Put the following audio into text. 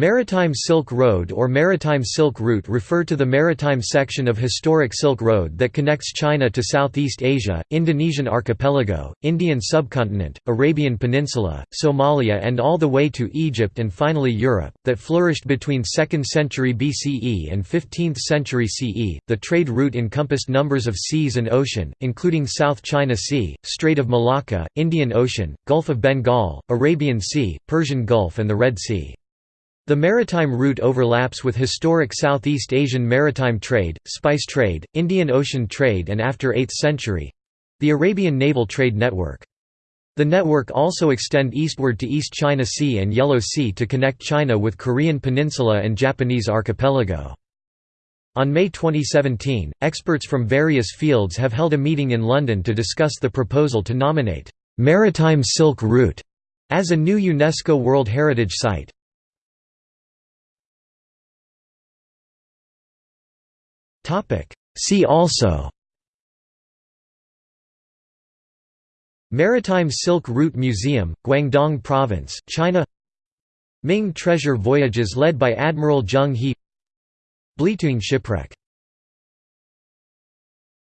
Maritime Silk Road or Maritime Silk Route refer to the maritime section of historic Silk Road that connects China to Southeast Asia, Indonesian archipelago, Indian subcontinent, Arabian Peninsula, Somalia and all the way to Egypt and finally Europe, that flourished between 2nd century BCE and 15th century CE. The trade route encompassed numbers of seas and ocean, including South China Sea, Strait of Malacca, Indian Ocean, Gulf of Bengal, Arabian Sea, Persian Gulf and the Red Sea. The maritime route overlaps with historic Southeast Asian maritime trade, spice trade, Indian Ocean trade and after 8th century—the Arabian naval trade network. The network also extend eastward to East China Sea and Yellow Sea to connect China with Korean Peninsula and Japanese archipelago. On May 2017, experts from various fields have held a meeting in London to discuss the proposal to nominate Maritime Silk Route as a new UNESCO World Heritage Site. See also. Maritime Silk Route Museum, Guangdong Province, China. Ming treasure voyages led by Admiral Zheng He. Belitung shipwreck